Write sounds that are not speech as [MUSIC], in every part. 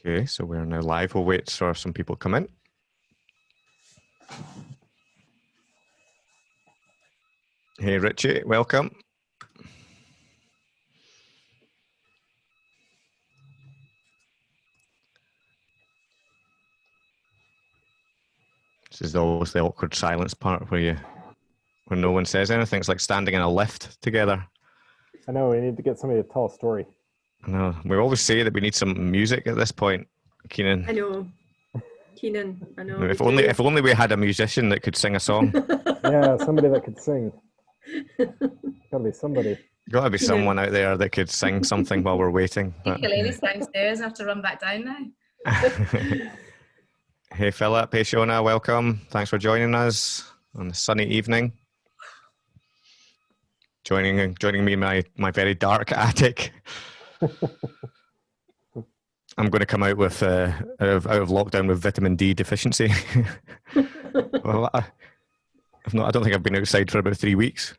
Okay, so we're now live. We'll wait for some people to come in. Hey, Richie, welcome. This is always the awkward silence part where you, when no one says anything. It's like standing in a lift together. I know we need to get somebody to tell a story. I know. We always say that we need some music at this point, Keenan. I know. Keenan, I know. If only if only we had a musician that could sing a song. [LAUGHS] Yeah, somebody that could sing. Gotta be somebody. Got to be Yeah. someone out there that could sing something while we're waiting. but- Ladies downstairs. I have to run back down now. [LAUGHS] hey Philip, hey Shona, welcome. Thanks for joining us on a sunny evening. Joining joining me in my, my very dark attic. I'm going to come out with uh, out, of, out of lockdown with vitamin D deficiency. [LAUGHS] well, I, I've not, I don't think I've been outside for about three weeks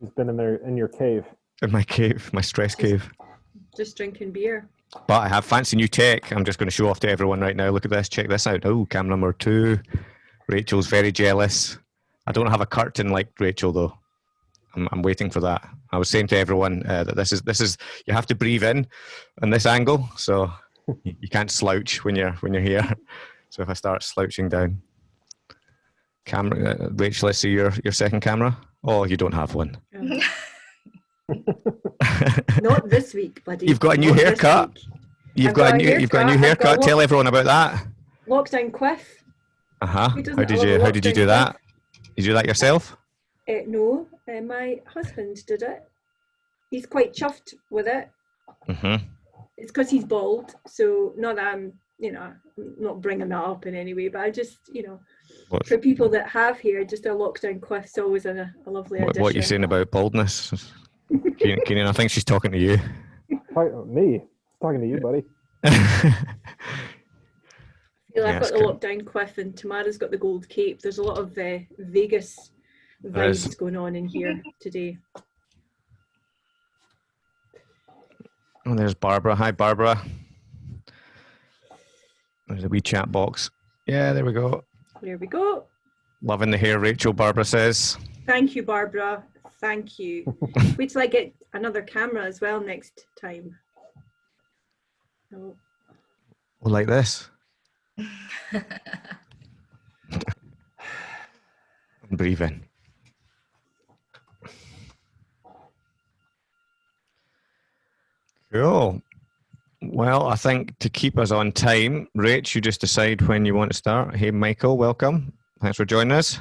He's been in there in your cave. in my cave, my stress cave. Just drinking beer. But I have fancy new tech. I'm just going to show off to everyone right now. Look at this. Check this out. Oh, cam number two. Rachel's very jealous. I don't have a curtain like Rachel though. I'm, I'm waiting for that. I was saying to everyone uh, that this is this is you have to breathe in on this angle, so you, you can't slouch when you're when you're here. [LAUGHS] So if I start slouching down, camera, uh, Rachel, let's see your your second camera. Oh, you don't have one. [LAUGHS] [LAUGHS] Not this week, buddy. You've got a new Not haircut. You've got, got a a new you've got a new haircut, got Tell look- everyone about that. Lockdown quiff. Uh huh. How did you How did you lockdown do that? quiff? Did you do that yourself? Uh, no, uh, my husband did it. He's quite chuffed with it. Mm-hmm. It's because he's bald, so not that I'm, you know, not bringing that up in any way, but I just, you know, What, for people that have hair, just a lockdown quiff's always a, a lovely what, addition. what are you saying about baldness? [LAUGHS] Keenan, Keenan, I think she's talking to you. Me? Talking to you, buddy. feel I've Yeah, got the good. lockdown quiff and Tamara's got the gold cape. There's a lot of uh, Vegas Vibes going on in here today. oh, there's Barbara. Hi, Barbara. There's a wee chat box. Yeah, there we go. There we go. Loving the hair, Rachel. Barbara says. Thank you, Barbara. Thank you. [LAUGHS] Wait till I get another camera as well next time. Oh, Oh, like this. [LAUGHS] Breathe in. Cool. Well, I think to keep us on time, Rach, you just decide when you want to start. Hey, Michael, welcome. Thanks for joining us.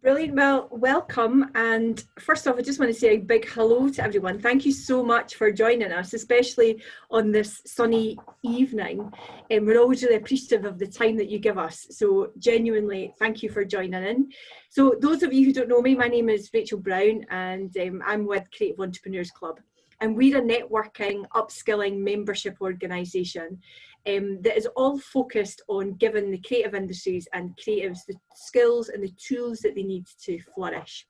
Brilliant. Well, welcome. And first off, I just want to say a big hello to everyone. Thank you so much for joining us, especially on this sunny evening. And we're always really appreciative of the time that you give us. So, genuinely, thank you for joining in. So, those of you who don't know me, my name is Rachel Brown, and um, I'm with Creative Entrepreneurs Club. And we're a networking, upskilling membership organisation um, that is all focused on giving the creative industries and creatives the skills and the tools that they need to flourish.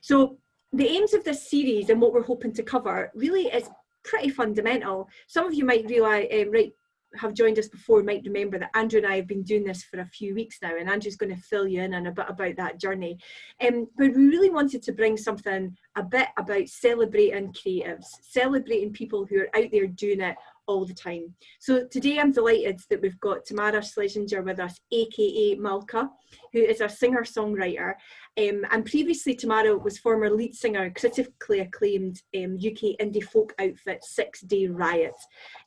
So the aims of this series and what we're hoping to cover really is pretty fundamental. Some of you might realise, um, right, have joined us before might remember that Andrew and I have been doing this for a few weeks now, and Andrew's going to fill you in on a bit about that journey. Um, but we really wanted to bring something a bit about celebrating creatives, celebrating people who are out there doing it all the time. So today I'm delighted that we've got Tamara Schlesinger with us, aka Malka, who is a singer-songwriter. Um, and previously Tamara was former lead singer, critically acclaimed um, UK indie folk outfit Six Day Riot.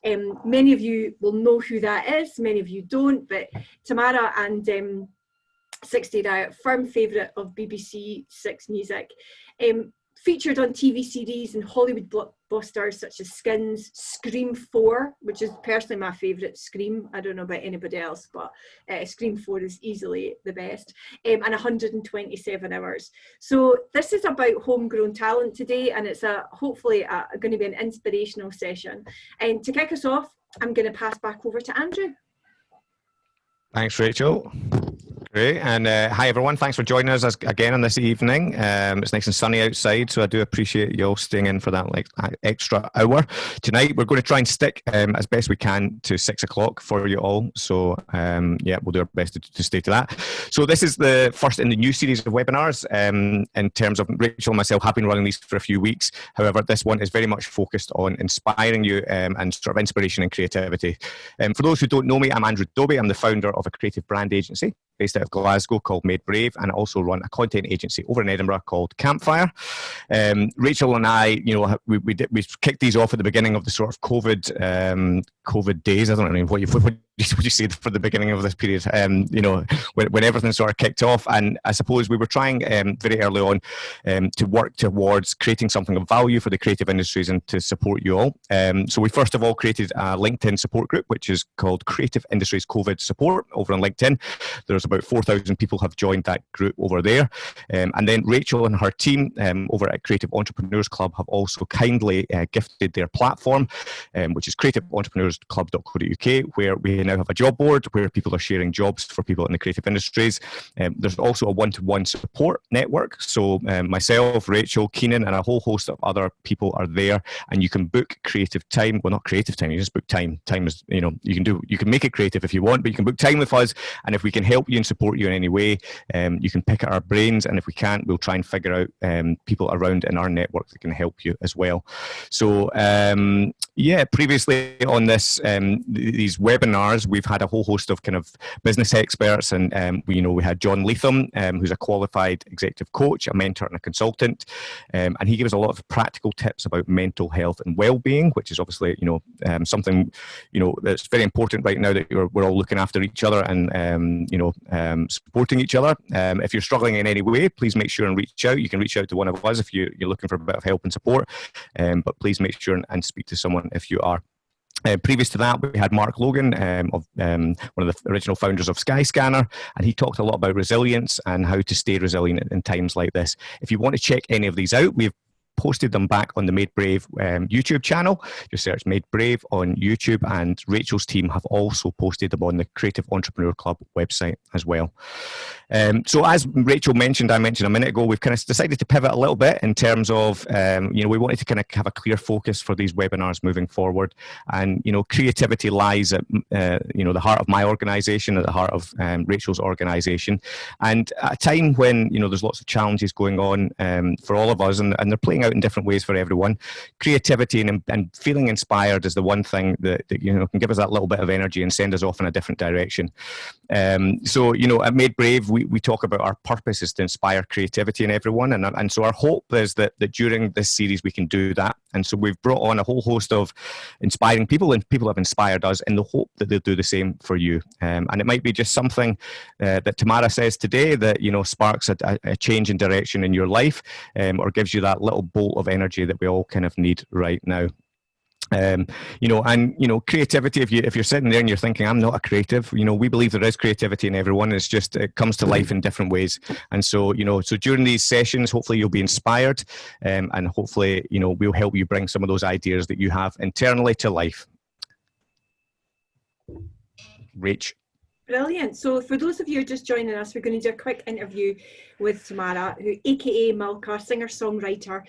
Um, many of you will know who that is, many of you don't, but Tamara and um, Six Day Riot, firm favourite of BBC Six Music. Um, featured on TV series and Hollywood blockbusters such as Skins, Scream 4, which is personally my favourite Scream. I don't know about anybody else, but uh, Scream 4 is easily the best. Um, and 127 hours. So this is about homegrown talent today, and it's a hopefully a, going to be an inspirational session. And to kick us off, I'm going to pass back over to Andrew. Thanks, Rachel. Great. And uh, hi, everyone. Thanks for joining us again on this evening. Um, it's nice and sunny outside, so I do appreciate you all staying in for that like extra hour. Tonight, we're going to try and stick um, as best we can to six o'clock for you all. So, um, yeah, we'll do our best to, to, stay to that. So, this is the first in the new series of webinars. Um, in terms of Rachel and myself have been running these for a few weeks. However, this one is very much focused on inspiring you um, and sort of inspiration and creativity. Um, for those who don't know me, I'm Andrew Dobie. I'm the founder of a creative brand agency based out of Glasgow called Made Brave, and I also run a content agency over in Edinburgh called Campfire. Um, Rachel and I, you know, we, we, did, we kicked these off at the beginning of the sort of COVID um, COVID days. I don't know what you what, [LAUGHS] what you said for the beginning of this period. Um, you know, when, when everything sort of kicked off, and I suppose we were trying um, very early on um, to work towards creating something of value for the creative industries and to support you all. Um, so we first of all created a LinkedIn support group, which is called Creative Industries COVID Support over on LinkedIn. There's about 4,000 people have joined that group over there. Um, and then Rachel and her team um, over at Creative Entrepreneurs Club have also kindly uh, gifted their platform, um, which is creativeentrepreneursclub.co.uk, where we now have a job board where people are sharing jobs for people in the creative industries. Um, there's also a one-to-one support network. So um, myself, Rachel, Keenan, and a whole host of other people are there, and you can book creative time. Well, not creative time. You just book time. Time is, you know, you can do. You can make it creative if you want, but you can book time with us, and if we can help you and support you in any way. Um, you can pick at our brains, and if we can't, we'll try and figure out um, people around in our network that can help you as well. So um, yeah, previously on this um, these webinars, we've had a whole host of kind of business experts, and um, we you know we had John Leatham, um, who's a qualified executive coach, a mentor, and a consultant, and he gave us a lot of practical tips about mental health and well-being, which is obviously you know something you know that's very important right now that we're all looking after each other and you know um, supporting each other. Um, if you're struggling in any way, please make sure and reach out. You can reach out to one of us if you, are looking for a bit of help and support, um, but please make sure and, and speak to someone if you are. Uh, previous to that, we had Mark Logan, um, of um, one of the original founders of Skyscanner, and he talked a lot about resilience and how to stay resilient in times like this. If you want to check any of these out, we've posted them back on the Made Brave um, YouTube channel. Just search Made Brave on YouTube, and Rachel's team have also posted them on the Creative Entrepreneur Club website as well. Um, so, as Rachel mentioned, I mentioned a minute ago, we've kind of decided to pivot a little bit in terms of, um, you know, we wanted to kind of have a clear focus for these webinars moving forward. And, you know, creativity lies at, uh, you know, the heart of my organization, at the heart of um, Rachel's organization. And at a time when, you know, there's lots of challenges going on um, for all of us, and, and they're playing out in different ways for everyone. Creativity and, and feeling inspired is the one thing that, that, you know can give us that little bit of energy and send us off in a different direction. Um, so you know, at Made Brave, we, we talk about our purpose is to inspire creativity in everyone, and and so our hope is that that during this series we can do that. And so we've brought on a whole host of inspiring people, and people have inspired us in the hope that they'll do the same for you. Um, and it might be just something uh, that Tamara says today that you know sparks a, a change in direction in your life, um, or gives you that little bolt of energy that we all kind of need right now um, you know, and you know, creativity. If you if you're sitting there and you're thinking, "I'm not a creative," you know, we believe there is creativity in everyone. It's just it comes to life in different ways. And so, you know, so during these sessions, hopefully you'll be inspired, um, and hopefully, you know, we'll help you bring some of those ideas that you have internally to life. Rach. Brilliant. So for those of you just joining us, we're going to do a quick interview with Tamara, who aka Malka, singer-songwriter.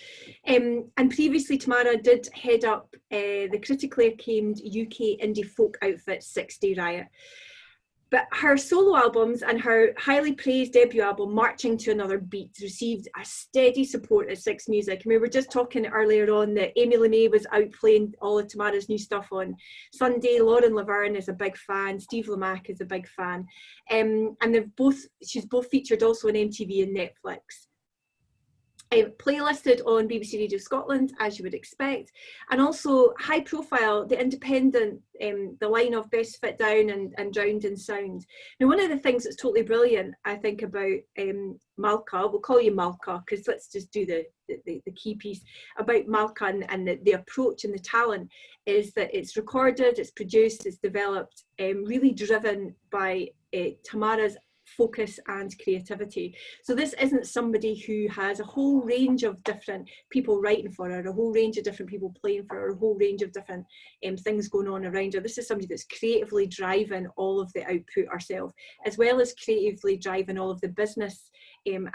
Um, and previously Tamara did head up uh, the critically acclaimed UK indie folk outfit Six Day Riot. But her solo albums and her highly praised debut album, Marching to Another Beat, received a steady support at Six Music. And we were just talking earlier on that Amy Lamé was out playing all of Tamara's new stuff on Sunday. Lauren Laverne is a big fan. Steve Lamacq is a big fan. Um, and they've both, she's both featured also on MTV and Netflix um, playlisted on BBC Radio Scotland, as you would expect, and also high profile, the independent, um, the line of Best Fit Down and, and Drowned in Sound. Now, one of the things that's totally brilliant, I think, about um, Malka, we'll call you Malka, because let's just do the, the, the, key piece about Malka and, and the, the, approach and the talent is that it's recorded, it's produced, it's developed, um, really driven by uh, Tamara's focus and creativity. So this isn't somebody who has a whole range of different people writing for her, a whole range of different people playing for her, a whole range of different um, things going on around her. This is somebody that's creatively driving all of the output herself, as well as creatively driving all of the business um,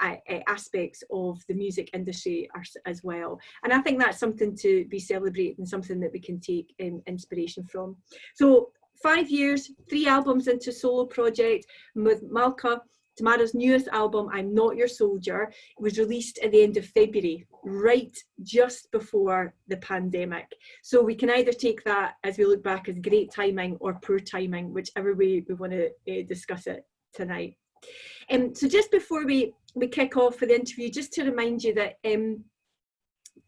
aspects of the music industry as well. And I think that's something to be celebrated and something that we can take um, inspiration from. So five years, three albums into solo project with Malka. Tamara's newest album, I'm Not Your Soldier, was released at the end of February, right just before the pandemic. So we can either take that as we look back as great timing or poor timing, whichever way we want to uh, discuss it tonight. Um, so just before we, we kick off for the interview, just to remind you that um,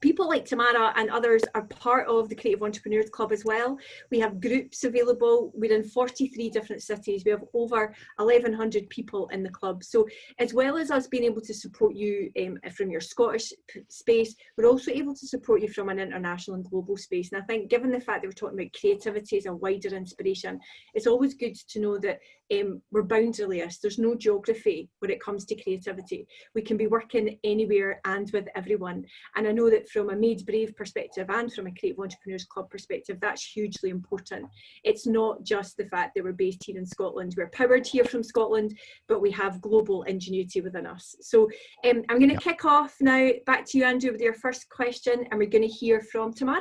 people like Tamara and others are part of the Creative Entrepreneurs Club as well. We have groups available. We're in 43 different cities. We have over 1,100 people in the club. So as well as us being able to support you um, from your Scottish space, we're also able to support you from an international and global space. And I think given the fact that we're talking about creativity as a wider inspiration, it's always good to know that um, we're boundaryless. There's no geography when it comes to creativity. We can be working anywhere and with everyone. And I know that from a Made Brave perspective and from a Creative Entrepreneurs Club perspective, that's hugely important. It's not just the fact that we're based here in Scotland. We're powered here from Scotland, but we have global ingenuity within us. So um, I'm going to kick off now back to you, Andrew, with your first question, and we're going to hear from Tamara.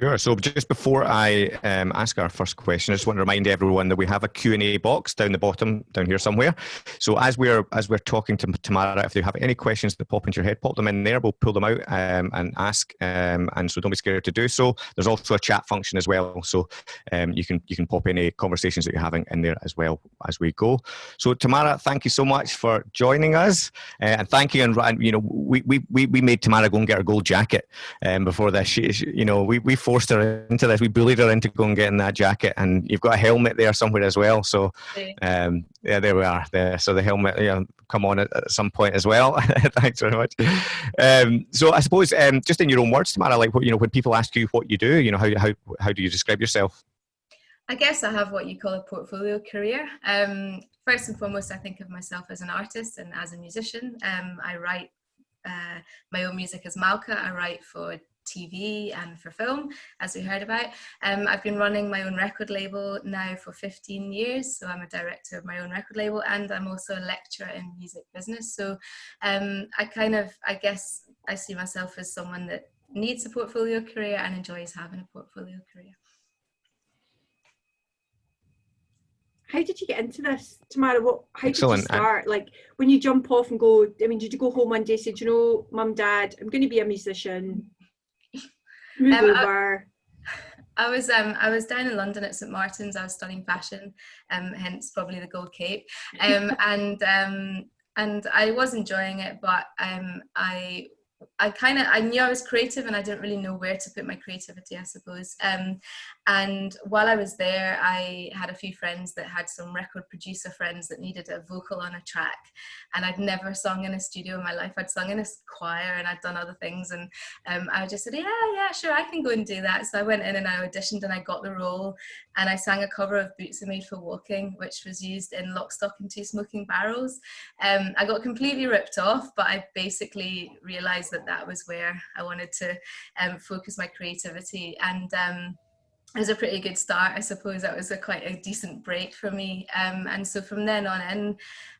Sure. So just before I um, ask our first question, I just want to remind everyone that we have a Q&A box down the bottom, down here somewhere. So as we're as we're talking to Tamara, if they have any questions that pop into your head, pop them in there. We'll pull them out um, and ask. Um, and so don't be scared to do so. There's also a chat function as well, so um, you can you can pop any conversations that you're having in there as well as we go. So Tamara, thank you so much for joining us, uh, and thank you. And, you know, we, we we we made Tamara go and get her gold jacket um, before this. She, she, you know, we we forced her into this. We bullied her into going and getting that jacket, and you've got a helmet there somewhere as well. So, um, yeah, there we are. There, so the helmet, yeah, come on at, at some point as well. [LAUGHS] Thanks very much. Um, so I suppose, um, just in your own words, Tamara, like what you know, when people ask you what you do, you know, how how how do you describe yourself? I guess I have what you call a portfolio career. Um, first and foremost, I think of myself as an artist and as a musician. Um, I write uh, my own music as Malka. I write for TV and for film, as we heard about. Um, I've been running my own record label now for 15 years, so I'm a director of my own record label and I'm also a lecturer in music business. So um, I kind of, I guess, I see myself as someone that needs a portfolio career and enjoys having a portfolio career. how did you get into this, Tamara? What, how Excellent. did you start? Like when you jump off and go, I mean, did you go home one day and say, you know, mum, dad, I'm going to be a musician. Um. I, I was um I was down in London at St Martin's. I was studying fashion, um hence probably the gold cape, um [LAUGHS] and um and I was enjoying it, but um I I kind of I knew I was creative and I didn't really know where to put my creativity I suppose um, and while I was there I had a few friends that had some record producer friends that needed a vocal on a track. And I'd never sung in a studio in my life. I'd sung in a choir and I'd done other things. And um, I just said yeah yeah sure I can go and do that. So I went in and I auditioned and I got the role. And I sang a cover of Boots Are Made for Walking which was used in Lock, Stock and Two Smoking Barrels. Um, I got completely ripped off but I basically realized that that was where I wanted to um, focus my creativity. And um, it was a pretty good start I suppose. That was a quite a decent break for me um, and so from then on in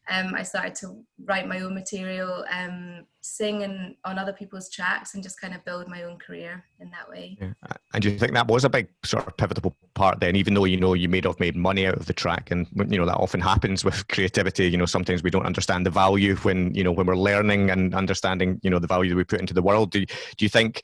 um, I started to write my own material, um, sing and on other people's tracks, and just kind of build my own career in that way. Yeah. And do you think that was a big sort of pivotal part then, even though you know you may have made money out of the track, and you know that often happens with [LAUGHS] creativity. You know, sometimes we don't understand the value when you know when we're learning and understanding you know the value that we put into the world. Do do you think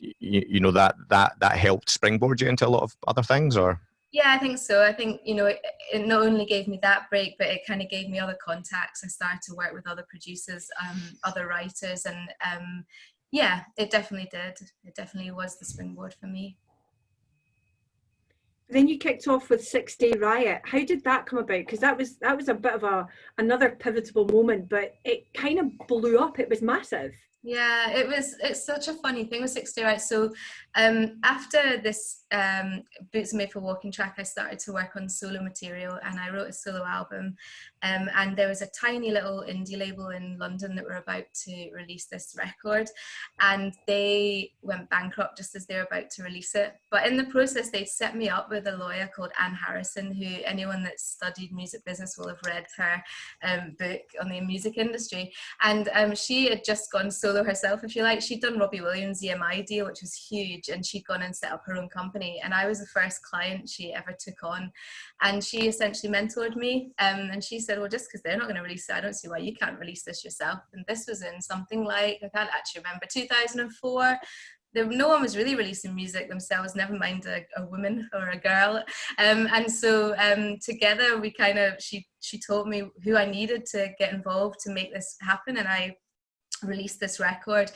you, you know that that that helped springboard you into a lot of other things, or? Yeah, I think so. I think, you know, it, it not only gave me that break, but it kind of gave me other contacts. I started to work with other producers, um, other writers, and um, yeah, it definitely did. It definitely was the springboard for me. Then you kicked off with Six Day Riot. How did that come about? Because that was that was a bit of a another pivotal moment, but it kind of blew up. It was massive. Yeah, it was. It's such a funny thing with Six Riot. So, um, after this um, Boots Made for Walking track, I started to work on solo material, and I wrote a solo album. Um, and there was a tiny little indie label in London that were about to release this record, and they went bankrupt just as they were about to release it. But in the process, they set me up with a lawyer called Anne Harrison, who anyone that's studied music business will have read her um, book on the music industry. And um, she had just gone solo herself, if you like. She'd done Robbie Williams' EMI deal, which was huge, and she'd gone and set up her own company. And I was the first client she ever took on. And she essentially mentored me. Um, and she said, well, just because they're not going to release it, I don't see why you can't release this yourself. And this was in something like, I can't actually remember, 2004 there, no one was really releasing music themselves, never mind a, a woman or a girl. Um, and so um, together we kind of, she, she told me who I needed to get involved to make this happen. And I released this record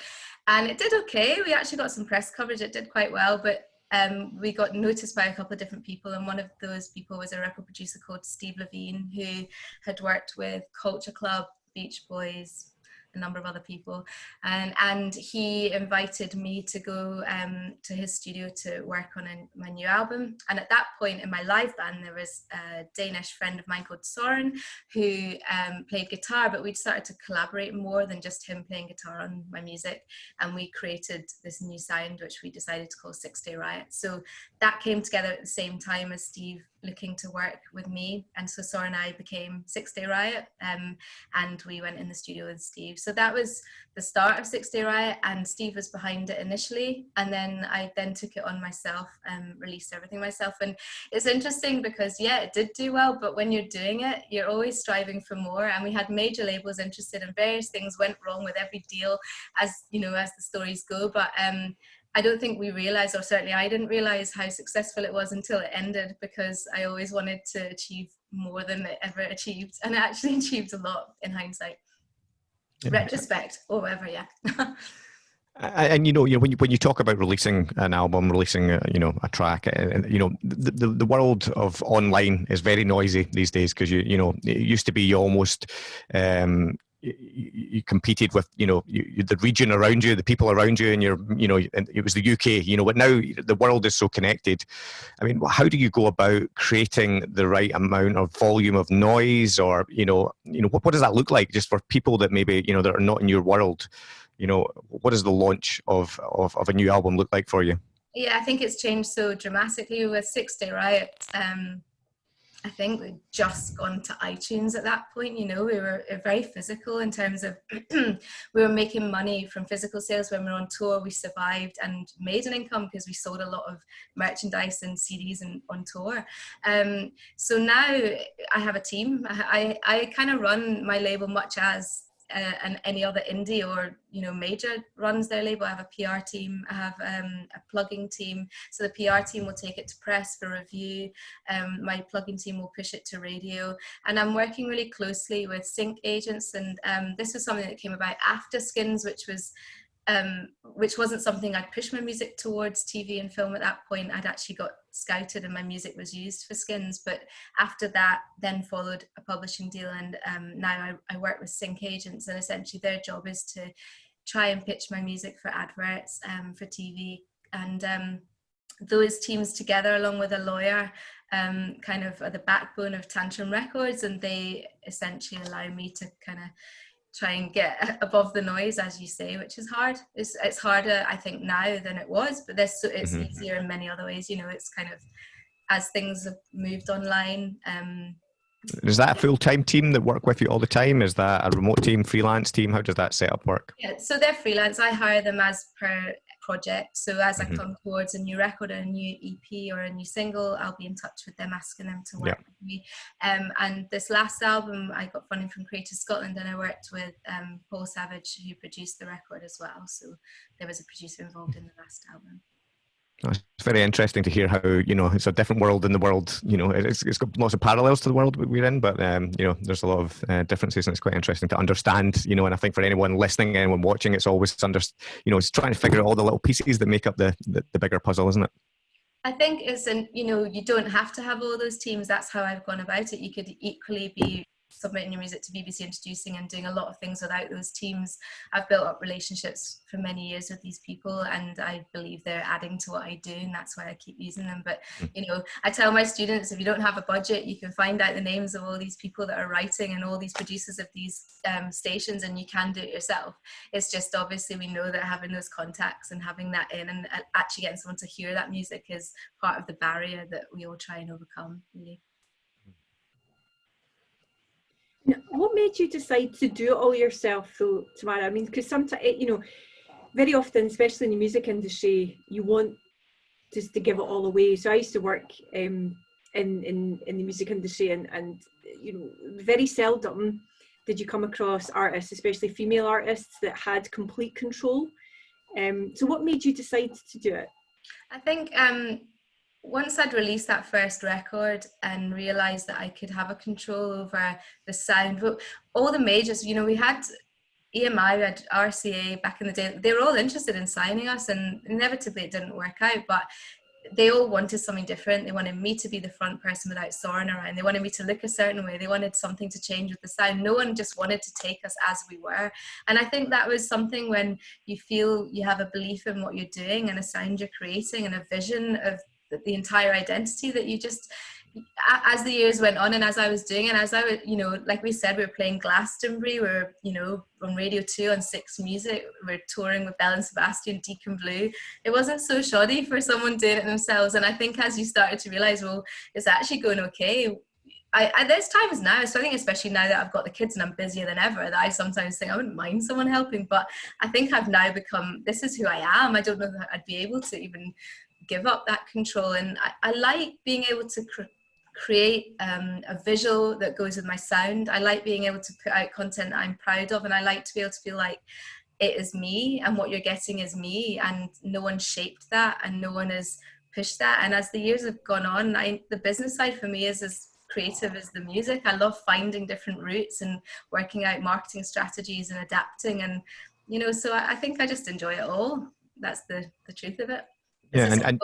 and it did okay. We actually got some press coverage. It did quite well, but um, we got noticed by a couple of different people and one of those people was a record producer called Steve Levine who had worked with Culture Club, Beach Boys, a number of other people. And and he invited me to go um, to his studio to work on a, my new album. And at that point in my live band there was a Danish friend of mine called Soren who um, played guitar but we'd started to collaborate more than just him playing guitar on my music. And we created this new sound which we decided to call Six Day Riot. So that came together at the same time as Steve looking to work with me. And so Soren and I became Six Day Riot um, and we went in the studio with Steve. So that was the start of Six Day Riot and Steve was behind it initially. And then I then took it on myself and released everything myself. And it's interesting because yeah, it did do well, but when you're doing it, you're always striving for more. And we had major labels interested and various things went wrong with every deal as, you know, as the stories go. But um, I don't think we realized, or certainly I didn't realize how successful it was until it ended because I always wanted to achieve more than it ever achieved. And it actually [LAUGHS] achieved a lot in hindsight. Yeah. Retrospect or whatever, yeah. [LAUGHS] and, and you know, you know, when you when you talk about releasing an album, releasing a, you know a track, and you know, the, the, the world of online is very noisy these days because you you know it used to be you almost um, you, you, competed with you know you, the region around you the people around you and you're you know it was the uk you know but now the world is so connected. I mean how do you go about creating the right amount of volume of noise or you know you know what, what does that look like just for people that maybe you know that are not in your world? You know what does the launch of of, of a new album look like for you? Yeah i think it's changed so dramatically with six day riot um I think we'd just gone to iTunes at that point. You know, we were very physical in terms of [CLEARS THROAT] we were making money from physical sales when we were on tour. We survived and made an income because we sold a lot of merchandise and CDs and on tour. Um, so now I have a team. I, I, I kind of run my label much as uh, and any other indie or you know major runs their label. I have a PR team, I have um, a plugging team. So the PR team will take it to press for review. Um, my plugging team will push it to radio, and I'm working really closely with sync agents. And um, this was something that came about after Skins, which was um, which wasn't something I'd pushed my music towards TV and film at that point. I'd actually got scouted and my music was used for skins. But after that, then followed a publishing deal. And um, now I, I, work with sync agents and essentially their job is to try and pitch my music for adverts um, for TV. And um, those teams together along with a lawyer um, kind of are the backbone of Tantrum Records and they essentially allow me to kind of try and get above the noise as you say which is hard. It's, it's harder i think now than it was but this it's mm-hmm. easier in many other ways you know it's kind of as things have moved online um is that a full-time team that work with you all the time is that a remote team freelance team? How does that setup work? Yeah so they're freelance. I hire them as per project. So as mm-hmm. I come towards a new record, or a new EP or a new single, I'll be in touch with them, asking them to work yeah. with me. Um, and this last album, I got funding from Creative Scotland, and I worked with um, Paul Savage, who produced the record as well. So there was a producer involved in the last album. It's very interesting to hear how you know it's a different world in the world. You know, it's, it's got lots of parallels to the world we're in, but um, you know, there's a lot of uh, differences, and it's quite interesting to understand. You know, and I think for anyone listening, anyone watching, it's always under, you know, it's trying to figure out all the little pieces that make up the, the, the bigger puzzle, isn't it? I think it's an you know you don't have to have all those teams. That's how I've gone about it. You could equally be submitting your music to BBC Introducing and doing a lot of things without those teams. I've built up relationships for many years with these people and I believe they're adding to what I do and that's why I keep using them. But, Hmm. you know, I tell my students if you don't have a budget, you can find out the names of all these people that are writing and all these producers of these um, stations and you can do it yourself. It's just obviously we know that having those contacts and having that in and uh, actually getting someone to hear that music is part of the barrier that we all try and overcome, really. What made you decide to do it all yourself, though, Tamara? I mean, because sometimes, you know, very often, especially in the music industry, you want just to give it all away. So I used to work um, in, in in the music industry, and and you know, very seldom did you come across artists, especially female artists, that had complete control. Um, so, what made you decide to do it? I think um, once I'd released that first record and realized that I could have a control over the sound, all the majors, you know, we had EMI, we had RCA back in the day, they were all interested in signing us and inevitably it didn't work out, but they all wanted something different. They wanted me to be the front person without Soren around. They wanted me to look a certain way. They wanted something to change with the sound. No one just wanted to take us as we were. And I think that was something when you feel you have a belief in what you're doing and a sound you're creating and a vision of the entire identity that you just as the years went on and as I was doing and as I was, you know, like we said, we were playing Glastonbury, we are you know, on Radio 2 on Six Music, we are touring with Belle and Sebastian, Deacon Blue. It wasn't so shoddy for someone doing it themselves. And I think as you started to realize, well, it's actually going okay. I, I, there's times now, so I think especially now that I've got the kids and I'm busier than ever, that I sometimes think I wouldn't mind someone helping, but I think I've now become, this is who I am. I don't know that I'd be able to even give up that control. And I, I like being able to cr create um, a visual that goes with my sound. I like being able to put out content I'm proud of and I like to be able to feel like it is me and what you're getting is me and no one shaped that and no one has pushed that. And as the years have gone on, I, the business side for me is as creative as the music. I love finding different routes and working out marketing strategies and adapting and you know, so I, I think I just enjoy it all. That's the, the truth of it. Yeah, and, and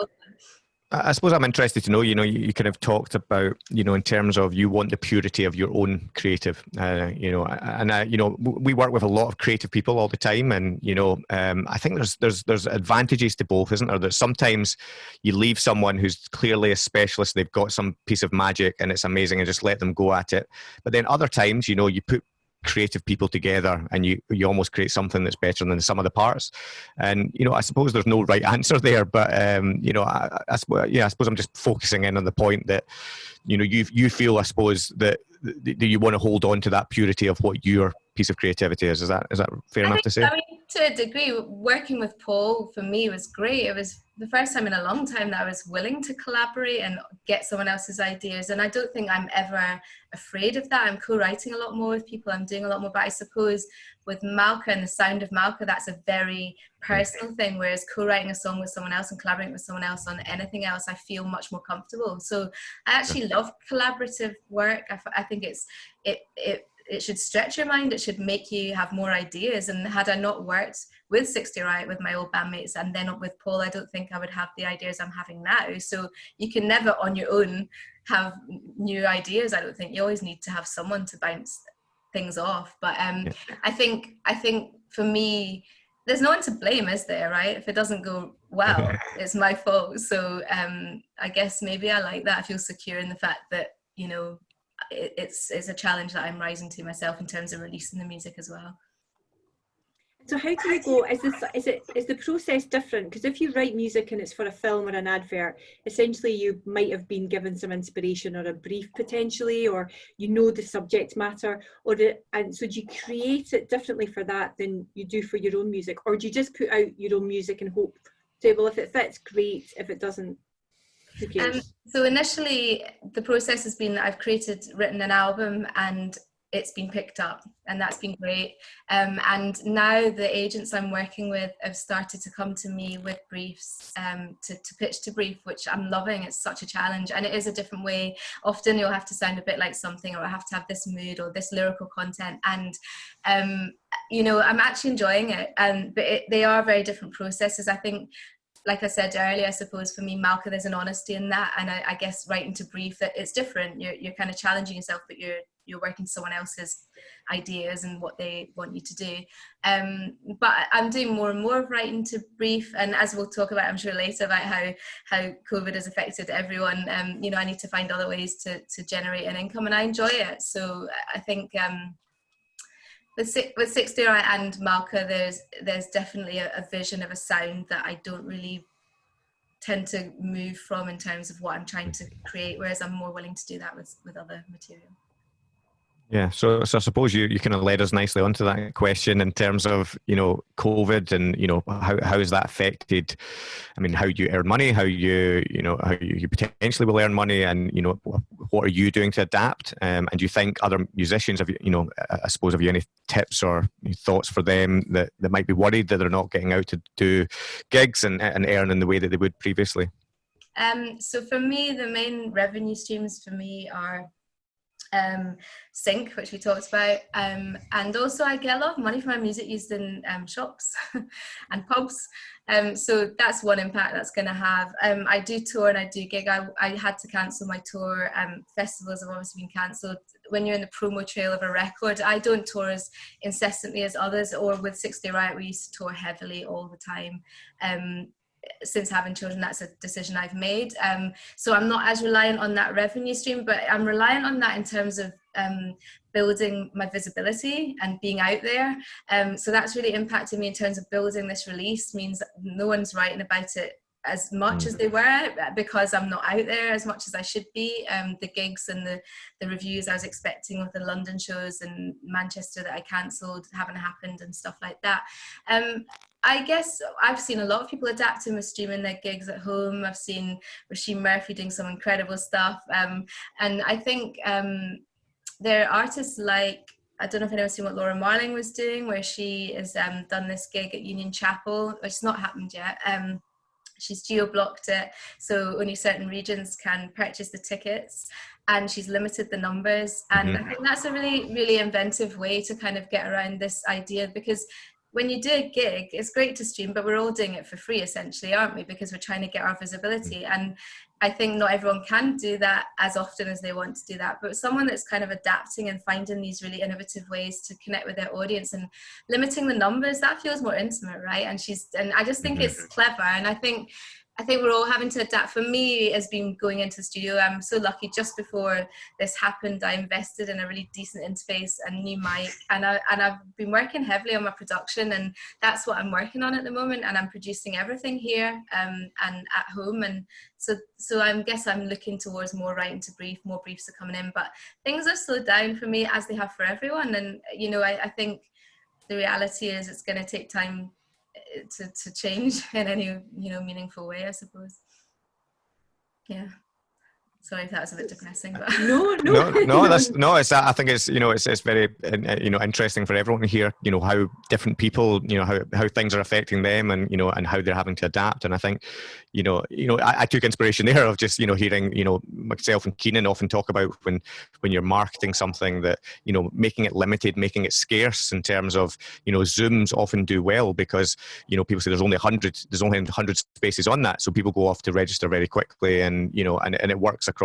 I suppose I'm interested to know, you know, you, you, kind of talked about, you know, in terms of you want the purity of your own creative, uh, you know, and, uh, you know, we work with a lot of creative people all the time. And, you know, um, I think there's, there's, there's advantages to both, isn't there? That sometimes you leave someone who's clearly a specialist, they've got some piece of magic and it's amazing and just let them go at it. But then other times, you know, you put creative people together and you you almost create something that's better than sum of the parts. And you know i suppose there's no right answer [LAUGHS] there but um you know I, I, yeah i suppose i'm just focusing in on the point that you know you you feel i suppose that do you want to hold on to that purity of what your piece of creativity is is that is that fair I enough think, to say I mean, to a degree working with paul for me was great it was the first time in a long time that I was willing to collaborate and get someone else's ideas. And I don't think I'm ever afraid of that. I'm co-writing a lot more with people. I'm doing a lot more, but I suppose with Malka and the sound of Malka, that's a very personal thing. Whereas co-writing a song with someone else and collaborating with someone else on anything else, I feel much more comfortable. So I actually love collaborative work. I, I think it's, it, it, it should stretch your mind. It should make you have more ideas. And had I not worked with Six Day Riot with my old bandmates and then with Paul, I don't think I would have the ideas I'm having now. So you can never on your own have new ideas. I don't think you always need to have someone to bounce things off. But um, yeah. I think I think for me, there's no one to blame, is there? Right? If it doesn't go well, [LAUGHS] it's my fault. So um, I guess maybe I like that. I feel secure in the fact that you know it's it's a challenge that I'm rising to myself in terms of releasing the music as well. So how do you go? Is this is it is the process different? Because if you write music and it's for a film or an advert, essentially you might have been given some inspiration or a brief potentially, or you know the subject matter, or the, and so do you create it differently for that than you do for your own music, or do you just put out your own music and hope? Say, well, if it fits, great. If it doesn't? Um, so initially, the process has been I've created, written an album, and it's been picked up and that's been great. Um, and now the agents I'm working with have started to come to me with briefs um, to, to pitch to brief which I'm loving. It's such a challenge and it is a different way. Often you'll have to sound a bit like something or I have to have this mood or this lyrical content. And um, you know I'm actually enjoying it and but it, they are very different processes. I think like I said earlier, I suppose for me, Malka, there's an honesty in that. And I, I guess writing to brief that it's different. You're, you're kind of challenging yourself, but you're, you're working someone else's ideas and what they want you to do. Um, but I'm doing more and more of writing to brief, and as we'll talk about, I'm sure later about how how COVID has affected everyone. Um, you know, I need to find other ways to to generate an income, and I enjoy it. So I think. Um, with, with 60 and Malka, there's there's definitely a, a vision of a sound that I don't really tend to move from in terms of what I'm trying to create, whereas I'm more willing to do that with, with other material. Yeah, so so I suppose you, you kind of led us nicely onto that question in terms of you know COVID and you know how how has that affected? I mean, how you earn money, how you you know how you potentially will earn money, and you know what are you doing to adapt? Um, and do you think other musicians have you you know I suppose have you any tips or thoughts for them that that might be worried that they're not getting out to do gigs and and earn in the way that they would previously? Um, so for me, the main revenue streams for me are um, sync, which we talked about. Um, and also I get a lot of money for my music used in um, shops [LAUGHS] and pubs. Um, so that's one impact that's going to have. Um, I do tour and I do gig. I, I had to cancel my tour. Um, festivals have obviously been cancelled. When you're in the promo trail of a record, I don't tour as incessantly as others or with Six Day Riot, we used to tour heavily all the time. Since having children, that's a decision I've made. Um, so I'm not as reliant on that revenue stream, but I'm reliant on that in terms of um, building my visibility and being out there. Um, so that's really impacted me in terms of building this release means no one's writing about it as much as mm. they were because I'm not out there as much as I should be. Um, the gigs and the, the reviews I was expecting with the London shows and Manchester that I cancelled haven't happened and stuff like that. Um, I guess I've seen a lot of people adapting with streaming their gigs at home. I've seen Roisin Murphy doing some incredible stuff. Um, and I think um, there are artists like, I don't know if anyone's seen what Laura Marling was doing, where she has um, done this gig at Union Chapel, which has not happened yet. Um, she's geo-blocked it, so only certain regions can purchase the tickets and she's limited the numbers and mm-hmm. i think that's a really really inventive way to kind of get around this idea because when you do a gig, it's great to stream, but we're all doing it for free essentially, aren't we? Because we're trying to get our visibility. Mm. And I think not everyone can do that as often as they want to do that. But someone that's kind of adapting and finding these really innovative ways to connect with their audience and limiting the numbers, that feels more intimate, right? And she's and I just think mm-hmm. it's clever. And I think I think we're all having to adapt. For me, as been going into the studio, I'm so lucky. Just before this happened, I invested in a really decent interface and new mic, and I and I've been working heavily on my production, and that's what I'm working on at the moment. And I'm producing everything here um, and at home, and so so I guess I'm looking towards more writing to brief. More briefs are coming in, but things have slowed down for me as they have for everyone. And you know, I, I think the reality is it's going to take time to, to change [LAUGHS] in any you know meaningful way i suppose. Yeah sorry if that was a bit depressing but no no no, no that's no it's i think it's you know it's, it's very uh, you know interesting for everyone to hear you know how different people you know how, how things are affecting them and you know and how they're having to adapt and i think you know you know I, I took inspiration there of just you know hearing you know myself and keenan often talk about when when you're marketing something that you know making it limited making it scarce in terms of you know zooms often do well because you know people say there's only 100 there's only 100 spaces on that so people go off to register very quickly and you know and, and it works across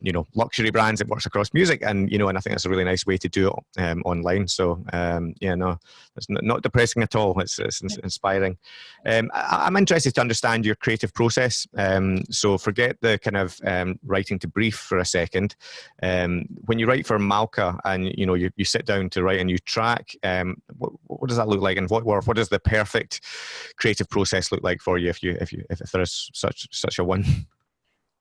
you know luxury brands it works across music and you know and i think that's a really nice way to do it um, online. So um, yeah no it's not depressing at all. It's, it's inspiring. Um, I, i'm interested to understand your creative process. Um, so forget the kind of um, writing to brief for a second. Um, when you write for malka and you know you, you sit down to write a new track what, what does that look like and what what does the perfect creative process look like for you if you if you if there is such such a one [LAUGHS]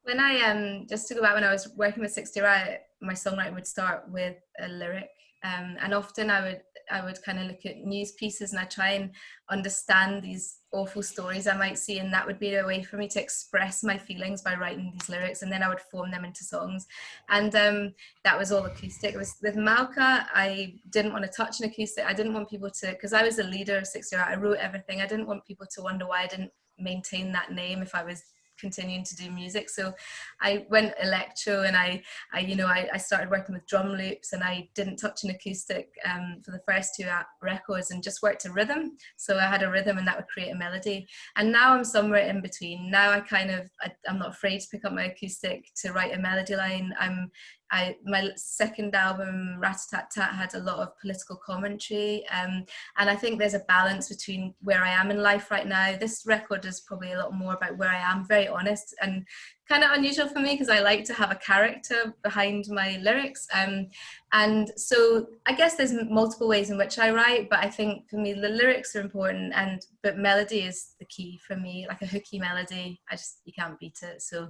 when I um just to go back when I was working with Six Day Riot, my songwriting would start with a lyric. Um, and often I would I would kind of look at news pieces and I try and understand these awful stories I might see and that would be a way for me to express my feelings by writing these lyrics and then I would form them into songs and um, that was all acoustic. Was with Malka I didn't want to touch an acoustic. I didn't want people to because I was a leader of Six Day Riot. I wrote everything. I didn't want people to wonder why I didn't maintain that name if I was continuing to do music. So I went electro and I, I you know, I, I started working with drum loops and I didn't touch an acoustic um, for the first two records and just worked to rhythm. So I had a rhythm and that would create a melody. And now I'm somewhere in between. Now I kind of, I, I'm not afraid to pick up my acoustic to write a melody line. I'm I my second album Rat-a-tat-tat had a lot of political commentary um, and I think there's a balance between where I am in life right now this record is probably a lot more about where I am very honest and kind of unusual for me because I like to have a character behind my lyrics. Um, and so I guess there's multiple ways in which I write, but I think for me the lyrics are important and but melody is the key for me, like a hooky melody. I just you can't beat it. So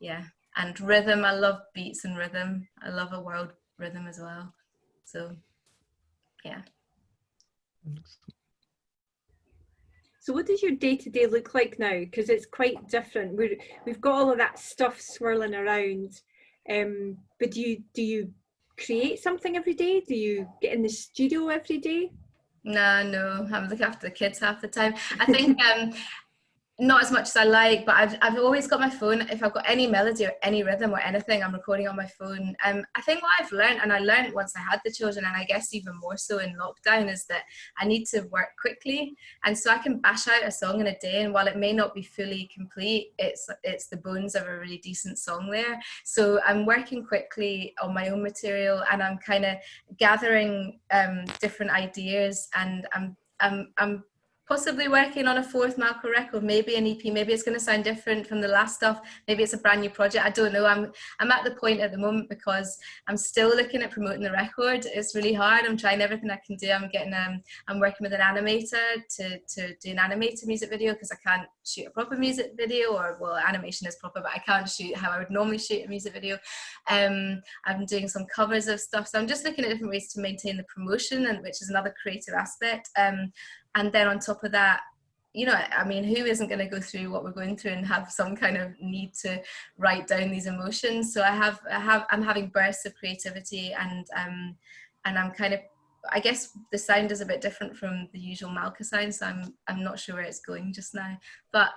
yeah. And rhythm, I love beats and rhythm. I love a world rhythm as well. So yeah. So what does your day to day look like now? Because it's quite different. We're, we've got all of that stuff swirling around. Um, but do you do you create something every day? Do you get in the studio every day? No, no, I'm looking after the kids half the time. I think [LAUGHS] um, not as much as I like, but I've, I've always got my phone. If I've got any melody or any rhythm or anything, I'm recording on my phone. Um, I think what I've learned, and I learned once I had the children, and I guess even more so in lockdown, is that I need to work quickly. And so I can bash out a song in a day, and while it may not be fully complete, it's it's the bones of a really decent song there. So I'm working quickly on my own material, and I'm kind of gathering um, different ideas, and I'm I'm I'm possibly working on a fourth Malka record, maybe an EP, maybe it's going to sound different from the last stuff, maybe it's a brand new project, I don't know. I'm, I'm at the point at the moment because I'm still looking at promoting the record. It's really hard. I'm trying everything I can do. I'm getting, um, I'm working with an animator to, to do an animated music video because I can't shoot a proper music video or, well, animation is proper, but I can't shoot how I would normally shoot a music video. Um, I'm doing some covers of stuff. So I'm just looking at different ways to maintain the promotion and which is another creative aspect. Um, and then on top of that you know i mean who isn't going to go through what we're going through and have some kind of need to write down these emotions so i have i have i'm having bursts of creativity and um and i'm kind of i guess the sound is a bit different from the usual malka sound so i'm i'm not sure where it's going just now but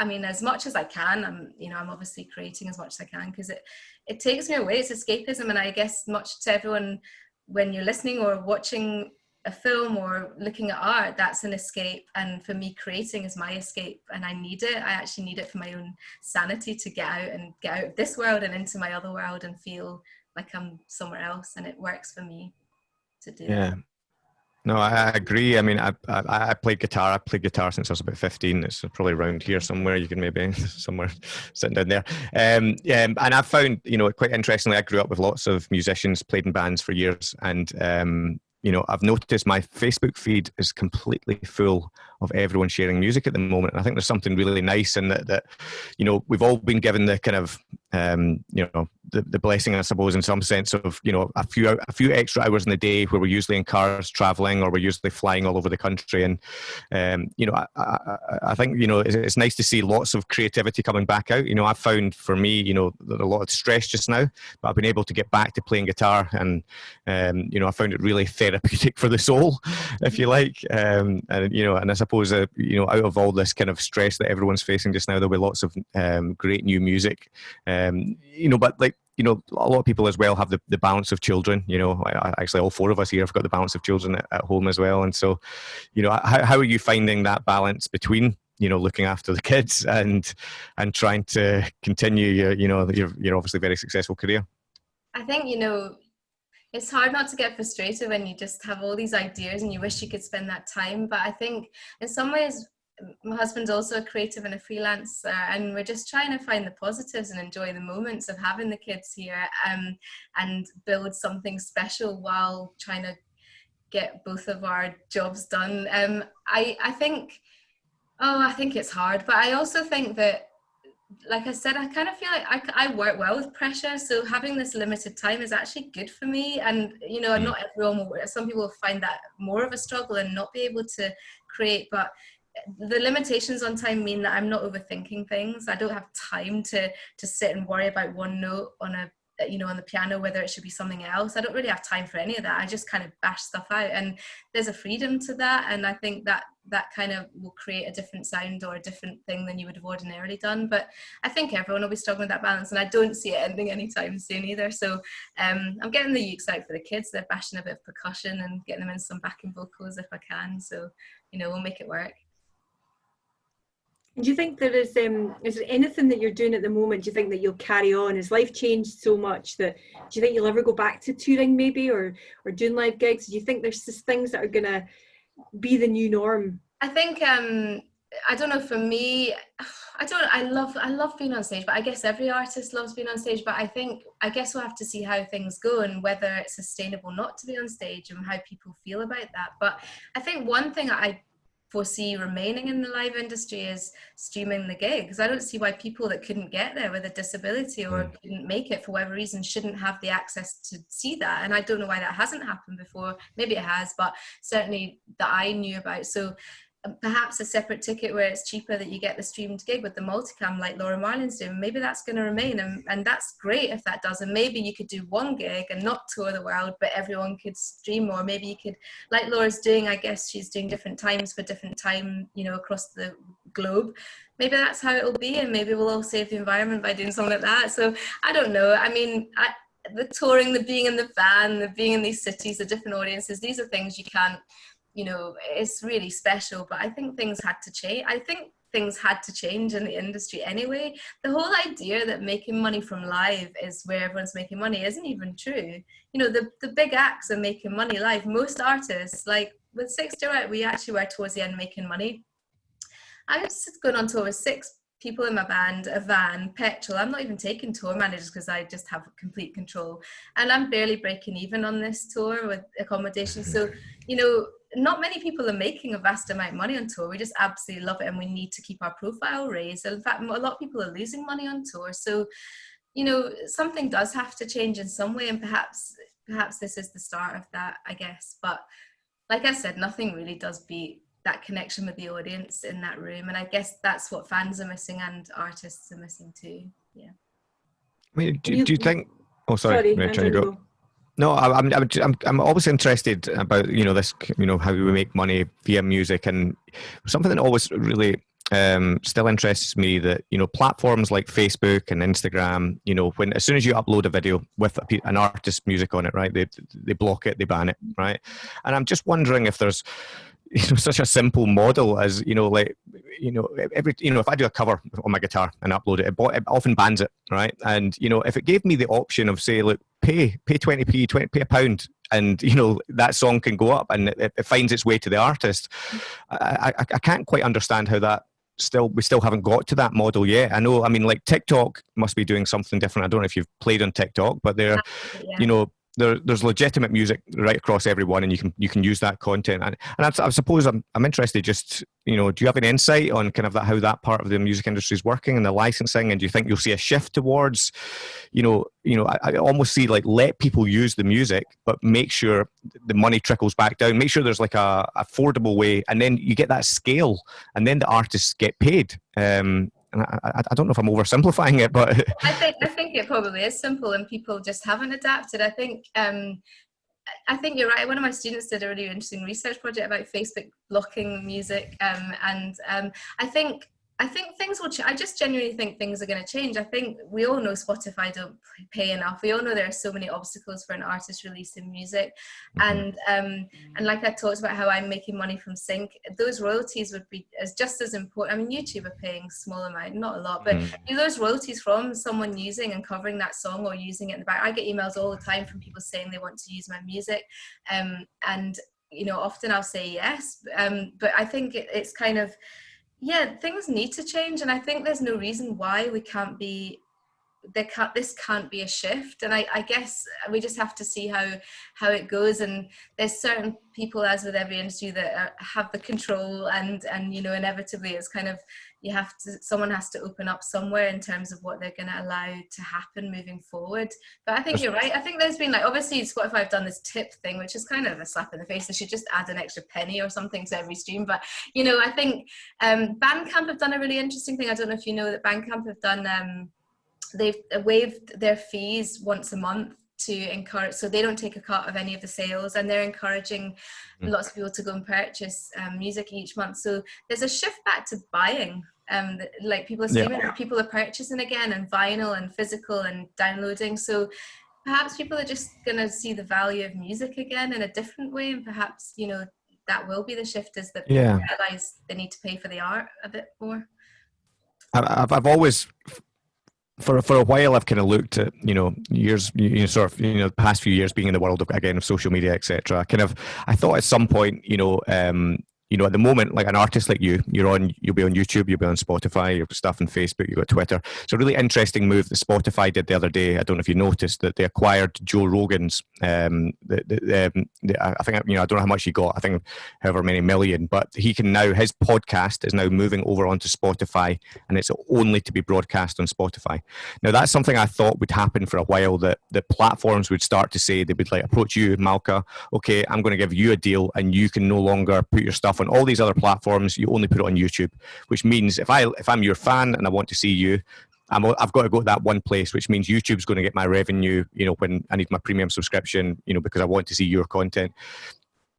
I mean, as much as I can, I'm, you know, I'm obviously creating as much as I can because it, it takes me away. It's escapism, and I guess much to everyone when you're listening or watching a film or looking at art, that's an escape. And for me, creating is my escape and I need it. I actually need it for my own sanity to get out and get out of this world and into my other world and feel like I'm somewhere else. And it works for me to do yeah. That. No, I agree. I mean, I, I I played guitar. I played guitar since I was about fifteen. It's probably around here somewhere. You can maybe [LAUGHS] somewhere sitting down there. Um, yeah, and I found you know quite interestingly, I grew up with lots of musicians, played in bands for years, and um, you know, I've noticed my Facebook feed is completely full of everyone sharing music at the moment. And I think there's something really nice in that, that, you know, we've all been given the kind of, um, you know, the, the blessing, I suppose, in some sense of, you know, a few, a few extra hours in the day where we're usually in cars traveling or we're usually flying all over the country. And, um, you know, I, I, I, think, you know, it's, it's nice to see lots of creativity coming back out. You know, I've found for me, you know, a lot of stress just now, but I've been able to get back to playing guitar and, um, you know, I found it really for the soul, if you like. Um, and, you know, and I suppose, uh, you know, out of all this kind of stress that everyone's facing just now, there'll be lots of um, great new music. Um, you know, but like, you know, a lot of people as well have the, the balance of children. You know, actually, all four of us here have got the balance of children at, at home as well. And so, you know, how, how are you finding that balance between you know looking after the kids and and trying to continue your you know your, your obviously very successful career i think you know it's hard not to get frustrated when you just have all these ideas and you wish you could spend that time. But I think in some ways, my husband's also a creative and a freelancer and we're just trying to find the positives and enjoy the moments of having the kids here um, and build something special while trying to get both of our jobs done um, I, I think oh I think it's hard but I also think that like I said, I kind of feel like I, I work well with pressure. So having this limited time is actually good for me. And, you know, mm. not everyone will, some people will find that more of a struggle and not be able to create. But the limitations on time mean that I'm not overthinking things. I don't have time to, to sit and worry about one note on a you know on the piano whether it should be something else. I don't really have time for any of that. I just kind of bash stuff out and there's a freedom to that and i think that that kind of will create a different sound or a different thing than you would have ordinarily done but i think everyone will be struggling with that balance and i don't see it ending anytime soon either so um, i'm getting the ukes out for the kids. They're bashing a bit of percussion and getting them in some backing vocals if i can so you know we'll make it work do you think there is um is there anything that you're doing at the moment? Do you think that you'll carry on? Has life changed so much that do you think you'll ever go back to touring maybe or or doing live gigs? Do you think there's just things that are gonna be the new norm? I think um I don't know for me I don't I love I love being on stage but I guess every artist loves being on stage but I think I guess we'll have to see how things go and whether it's sustainable not to be on stage and how people feel about that but I think one thing I foresee remaining in the live industry is streaming the gigs. I don't see why people that couldn't get there with a disability or mm. couldn't make it for whatever reason shouldn't have the access to see that. And I don't know why that hasn't happened before. Maybe it has, but certainly that I knew about. So perhaps a separate ticket where it's cheaper that you get the streamed gig with the multicam like Laura Marling's doing. Maybe that's going to remain and, and that's great if that does. And maybe you could do one gig and not tour the world, but everyone could stream or maybe you could, like Laura's doing, I guess she's doing different times for different time, you know, across the globe. Maybe that's how it'll be and maybe we'll all save the environment by doing something like that. So I don't know. I mean, I, the touring, the being in the van, the being in these cities, the different audiences, these are things you can't you know, it's really special. But I think things had to change. I think things had to change in the industry anyway. The whole idea that making money from live is where everyone's making money isn't even true. You know, the, the big acts are making money live. Most artists, like with Six Day Riot, we actually were towards the end making money. I was going on tour with six people in my band, a van, petrol. I'm not even taking tour managers because I just have complete control. And I'm barely breaking even on this tour with accommodation. So, [LAUGHS] you know, not many people are making a vast amount of money on tour. We just absolutely love it and we need to keep our profile raised. In fact, a lot of people are losing money on tour. So, you know, something does have to change in some way and perhaps perhaps this is the start of that, I guess. But like I said, nothing really does beat that connection with the audience in that room. And I guess that's what fans are missing and artists are missing too. Yeah. I mean, do, do you think, oh, sorry, sorry trying to go. No, I'm, I'm, I'm, I'm always interested about, you know, this, you know, how we make money via music and something that always really um, still interests me that, you know, platforms like Facebook and Instagram, you know, when, as soon as you upload a video with a, an artist's music on it, right, they, they block it, they ban it, right? And I'm just wondering if there's, you know [LAUGHS] such a simple model as you know like you know every you know if i do a cover on my guitar and upload it it, it often bans it right and you know if it gave me the option of say look pay pay 20p 20 pay a pound and you know that song can go up and it, it finds its way to the artist. I, I, I can't quite understand how that still we still haven't got to that model yet. I know i mean like tiktok must be doing something different. I don't know if you've played on tiktok but they're yeah. you know there, there's legitimate music right across everyone, and you can you can use that content. And, and I, I, suppose I'm I'm interested. Just you know, do you have an insight on kind of that how that part of the music industry is working and the licensing? And do you think you'll see a shift towards, you know, you know, I, I almost see like let people use the music, but make sure the money trickles back down. Make sure there's like a affordable way, and then you get that scale, and then the artists get paid. Um, and I, I, don't know if I'm oversimplifying it, but [LAUGHS] I think I think it probably is simple, and people just haven't adapted. I think um, I think you're right. One of my students did a really interesting research project about Facebook blocking music, um, and um, I think I think things will. Ch- I just genuinely think things are going to change. I think we all know Spotify don't pay enough. We all know there are so many obstacles for an artist releasing music, mm-hmm. and um, and like I talked about how I'm making money from sync. Those royalties would be as just as important. I mean, YouTube are paying small amount, not a lot, but mm-hmm. you know, those royalties from someone using and covering that song or using it in the back. I get emails all the time from people saying they want to use my music, um, and you know, often I'll say yes, um, but I think it, it's kind of yeah things need to change and i think there's no reason why we can't be there can't this can't be a shift. And I, I guess we just have to see how how it goes. And there's certain people as with every industry that are, have the control and and you know inevitably it's kind of you have to someone has to open up somewhere in terms of what they're going to allow to happen moving forward. But i think you're right. I think there's been like obviously spotify have done this tip thing which is kind of a slap in the face. They should just add an extra penny or something to every stream. But you know i think um bandcamp have done a really interesting thing. I don't know if you know that bandcamp have done um they've waived their fees once a month to encourage so they don't take a cut of any of the sales and they're encouraging mm. lots of people to go and purchase um, music each month so there's a shift back to buying um, like people are streaming yeah. people are purchasing again and vinyl and physical and downloading so perhaps people are just going to see the value of music again in a different way and perhaps you know that will be the shift is that yeah. realize they need to pay for the art a bit more I've, I've always for for a while I've kind of looked at you know years you know sort of you know the past few years being in the world of again of social media etc. I kind of I thought at some point you know um, you know, at the moment, like an artist like you, you're on, you'll be on YouTube, you'll be on Spotify, you've got stuff on Facebook, you've got Twitter. It's a really interesting move that Spotify did the other day. I don't know if you noticed that they acquired Joe Rogan's. Um, the, the, um, the, I think you know, I don't know how much he got. I think however many million, but he can now his podcast is now moving over onto Spotify, and it's only to be broadcast on Spotify. Now that's something I thought would happen for a while. That the platforms would start to say they would like approach you, Malka. Okay, I'm going to give you a deal, and you can no longer put your stuff on all these other platforms. You only put it on YouTube, which means if I if I'm your fan and I want to see you, i have got to go to that one place, which means YouTube's going to get my revenue. You know, when I need my premium subscription, you know, because I want to see your content.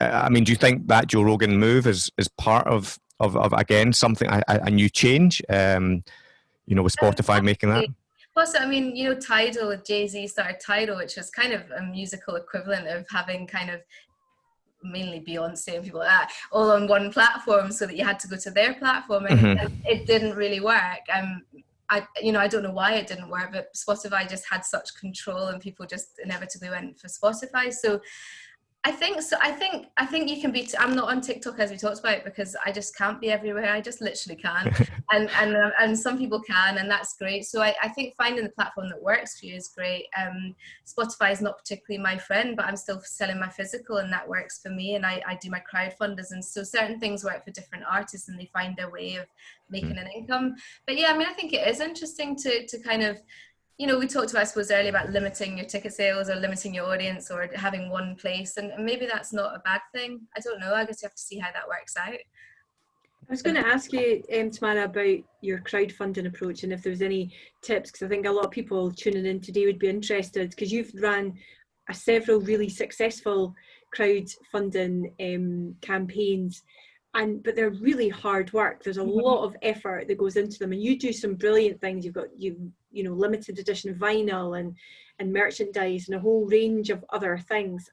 Uh, I mean, do you think that Joe Rogan move is is part of of, of again something a, a new change? Um, you know, with Spotify making that. Plus, I mean, you know, Tidal Jay Z started Tidal, which was kind of a musical equivalent of having kind of mainly Beyonce and people like that, all on one platform, so that you had to go to their platform, and, mm-hmm. it didn't really work. Um, I, you know, I don't know why it didn't work, but Spotify just had such control, and people just inevitably went for Spotify. So I think so. I think I think you can be. i I'm not on TikTok as we talked about because I just can't be everywhere. I just literally can, [LAUGHS] and and uh, and some people can, and that's great. So I, I think finding the platform that works for you is great. Um, Spotify is not particularly my friend, but I'm still selling my physical, and that works for me. And I, I do my crowdfunders, and so certain things work for different artists, and they find their way of making mm. an income. But yeah, I mean, I think it is interesting to to kind of you know, we talked about, I suppose, earlier about limiting your ticket sales or limiting your audience or having one place, and maybe that's not a bad thing. I don't know. I guess you have to see how that works out. I was going to ask you, um, Tamara, about your crowdfunding approach and if there was any tips, because I think a lot of people tuning in today would be interested, because you've run a several really successful crowdfunding um, campaigns and but they're really hard work there's a mm-hmm. lot of effort that goes into them and you do some brilliant things you've got you you know limited edition vinyl and and merchandise and a whole range of other things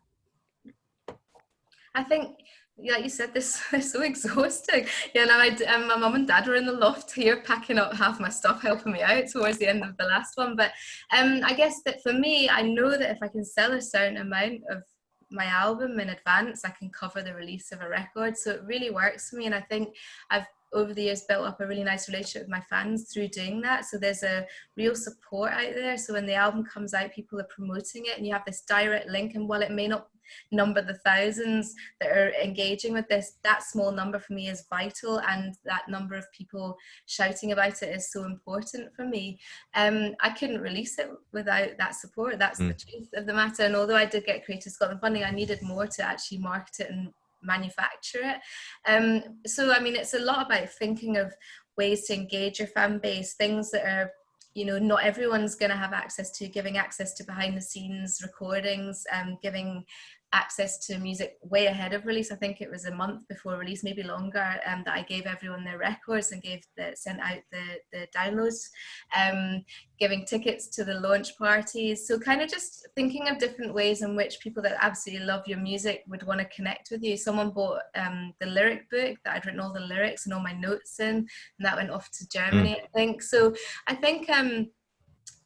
i think like you said, this [LAUGHS] is so exhausting. Yeah, now I, um, my mum and dad were in the loft here packing up half my stuff, helping me out towards the end of the last one. But um, I guess that for me, I know that if I can sell a certain amount of my album in advance, I can cover the release of a record. So it really works for me. And I think I've over the years built up a really nice relationship with my fans through doing that. So there's a real support out there. So when the album comes out, people are promoting it and you have this direct link. And while it may not number the thousands that are engaging with this, that small number for me is vital. And that number of people shouting about it is so important for me. Um, I couldn't release it without that support. That's mm. the truth of the matter. And although I did get Creative Scotland funding, I needed more to actually market it and manufacture it. Um, so, I mean, it's a lot about thinking of ways to engage your fan base, things that are you know not everyone's going to have access to giving access to behind the scenes recordings um, giving access to music way ahead of release. I think it was a month before release, maybe longer, um, that I gave everyone their records and gave the, sent out the, the downloads, um, giving tickets to the launch parties. So kind of just thinking of different ways in which people that absolutely love your music would want to connect with you. Someone bought um, the lyric book that I'd written all the lyrics and all my notes in, and that went off to Germany, mm. I think. So I think um,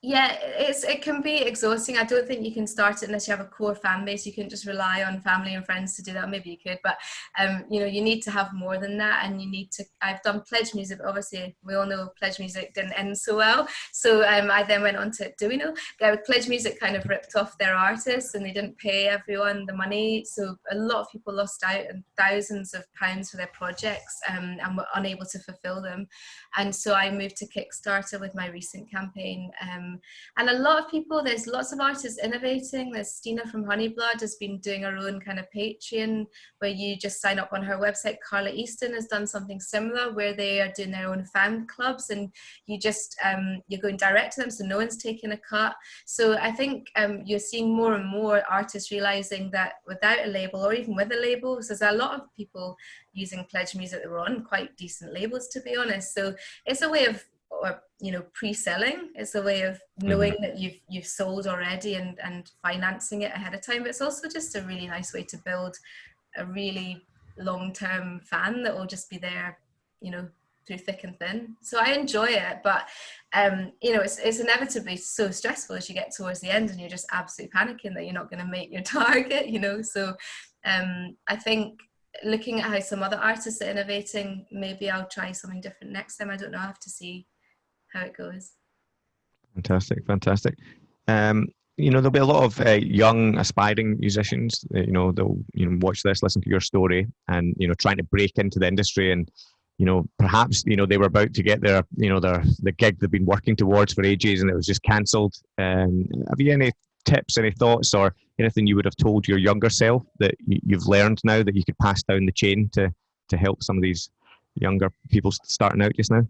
yeah it's it can be exhausting. I don't think you can start it unless you have a core fan base. You can just rely on family and friends to do that. Maybe you could but um you know you need to have more than that and you need to i've done pledge music obviously we all know pledge music didn't end so well. So um i then went on to do we know yeah, pledge music kind of ripped off their artists and they didn't pay everyone the money. So a lot of people lost out and thousands of pounds for their projects um, and were unable to fulfill them. And so i moved to kickstarter with my recent campaign um, and a lot of people, there's lots of artists innovating. There's Stina from Honeyblood has been doing her own kind of Patreon where you just sign up on her website. Carla Easton has done something similar where they are doing their own fan clubs and you just, um, you're going direct to them so no one's taking a cut. So I think um, you're seeing more and more artists realizing that without a label or even with a label, there's a lot of people using Pledge Music that were on quite decent labels to be honest. So it's a way of or you know pre-selling is a way of mm-hmm. knowing mm-hmm. that you've you've sold already and and financing it ahead of time but it's also just a really nice way to build a really long-term fan that will just be there you know through thick and thin. So I enjoy it, but um, you know, it's it's inevitably so stressful as you get towards the end, and you're just absolutely panicking that you're not going to make your [LAUGHS] target. You know, so um, I think looking at how some other artists are innovating, maybe I'll try something different next time. I don't know. I have to see how it goes. Fantastic, fantastic. Um, you know, there'll be a lot of uh, young aspiring musicians. Uh, you know, they'll you know watch this, listen to your story, and you know, trying to break into the industry and you know, perhaps you know they were about to get their, you know, their the gig they've been working towards for ages, and it was just cancelled. Um, have you any tips, any thoughts, or anything you would have told your younger self that you've learned now that you could pass down the chain to to help some of these younger people starting out just now?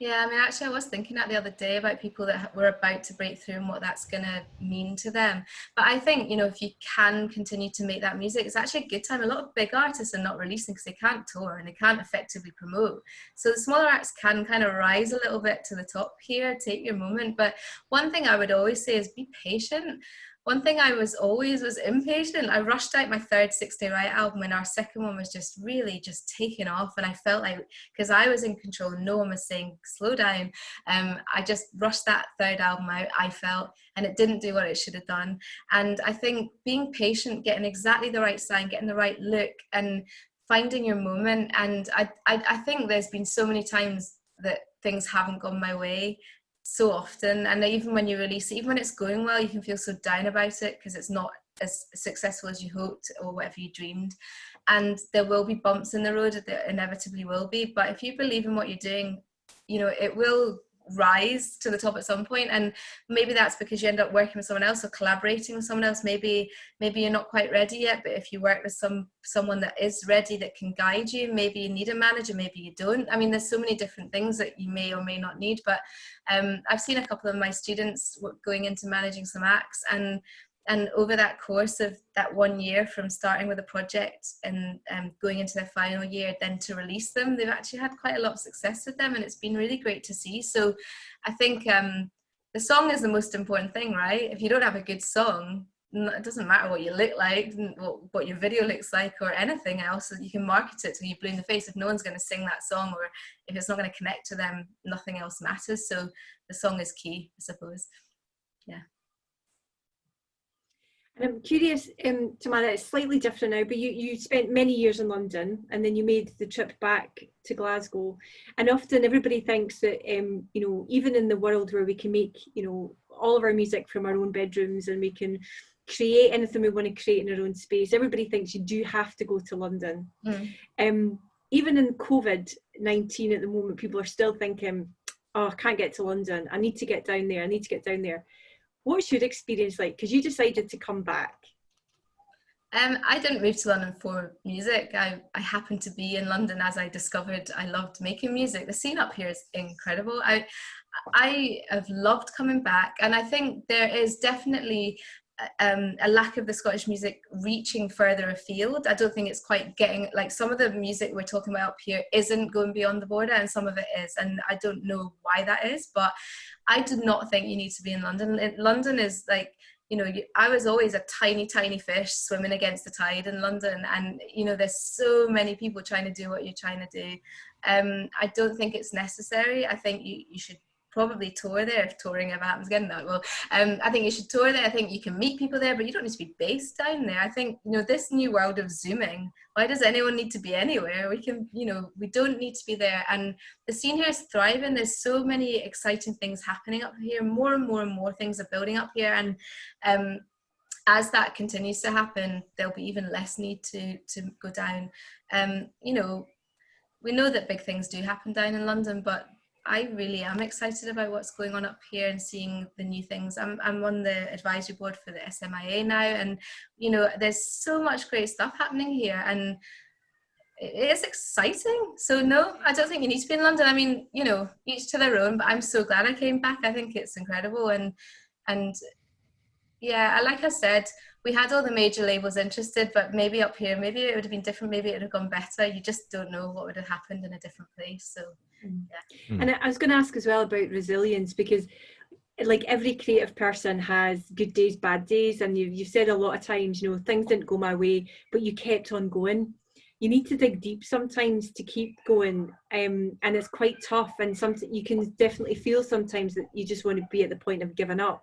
Yeah, I mean, actually, I was thinking that the other day about people that were about to break through and what that's going to mean to them. But I think, you know, if you can continue to make that music, it's actually a good time. A lot of big artists are not releasing because they can't tour and they can't effectively promote. So the smaller acts can kind of rise a little bit to the top here, take your moment. But one thing I would always say is be patient one thing I was always was impatient. I rushed out my third Six Day Riot album and our second one was just really just taking off. And I felt like, because I was in control, no one was saying slow down. Um, I just rushed that third album out, I felt, and it didn't do what it should have done. And I think being patient, getting exactly the right sign, getting the right look, and finding your moment. And I, I, I think there's been so many times that things haven't gone my way so often and even when you release it even when it's going well you can feel so down about it because it's not as successful as you hoped or whatever you dreamed. And there will be bumps in the road there inevitably will be but if you believe in what you're doing you know it will rise to the top at some point and maybe that's because you end up working with someone else or collaborating with someone else. Maybe maybe you're not quite ready yet but if you work with some someone that is ready that can guide you maybe you need a manager maybe you don't. I mean there's so many different things that you may or may not need but um, i've seen a couple of my students going into managing some acts and and over that course of that one year from starting with a project and um, going into their final year then to release them they've actually had quite a lot of success with them and it's been really great to see. So i think um, the song is the most important thing right? If you don't have a good song it doesn't matter what you look like what your video looks like or anything else you can market it till you blue in the face. If no one's going to sing that song or if it's not going to connect to them nothing else matters. So the song is key i suppose. Yeah and I'm curious, um, Tamara, it's slightly different now, but you, you spent many years in London and then you made the trip back to Glasgow. And often everybody thinks that, um, you know, even in the world where we can make, you know, all of our music from our own bedrooms and we can create anything we want to create in our own space, everybody thinks you do have to go to London. Mm. Um, even in COVID-19 at the moment, people are still thinking, oh, I can't get to London. I need to get down there. I need to get down there what's your experience like? Because you decided to come back. Um, I didn't move to London for music. I, I happened to be in London as I discovered I loved making music. The scene up here is incredible. I, I have loved coming back, and I think there is definitely um, a lack of the Scottish music reaching further afield. I don't think it's quite getting like some of the music we're talking about up here isn't going beyond the border, and some of it is, and I don't know why that is. But I do not think you need to be in London. London is like you know I was always a tiny tiny fish swimming against the tide in London, and you know there's so many people trying to do what you're trying to do. Um, I don't think it's necessary. I think you you should probably tour there if touring ever happens again. That well, um, I think you should tour there. I think you can meet people there, but you don't need to be based down there. I think you know this new world of zooming. Why does anyone need to be anywhere? We can, you know, we don't need to be there. And the scene here is thriving. There's so many exciting things happening up here. More and more and more things are building up here, and um, as that continues to happen, there'll be even less need to to go down. Um, you know, we know that big things do happen down in London, but I really am excited about what's going on up here and seeing the new things. I'm, I'm on the advisory board for the SMIA now and you know there's so much great stuff happening here and it is exciting. So no, I don't think you need to be in London. I mean, you know, each to their own, but I'm so glad I came back. I think it's incredible and and yeah, like I said, we had all the major labels interested, but maybe up here, maybe it would have been different. Maybe it would have gone better. You just don't know what would have happened in a different place. So yeah. Mm. And I was going to ask as well about resilience because like every creative person has good days, bad days, and you you said a lot of times, you know, things didn't go my way, but you kept on going. you need to dig deep sometimes to keep going um, and it's quite tough and sometimes you can definitely feel sometimes that you just want to be at the point of giving up